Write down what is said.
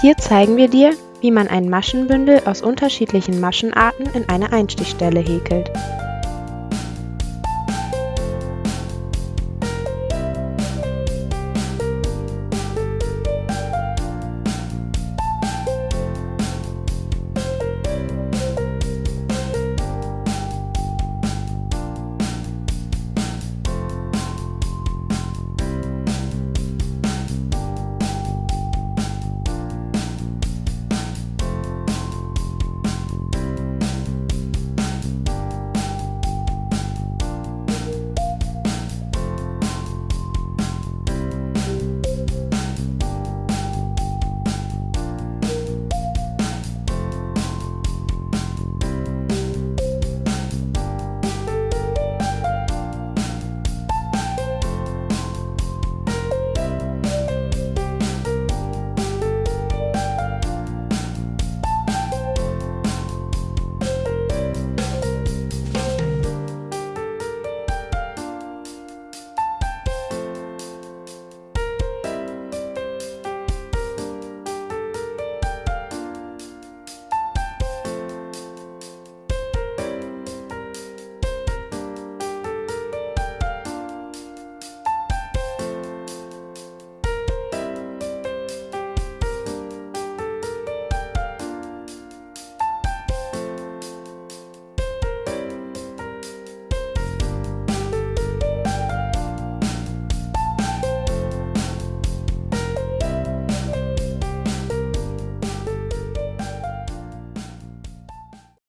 Hier zeigen wir dir, wie man ein Maschenbündel aus unterschiedlichen Maschenarten in eine Einstichstelle häkelt.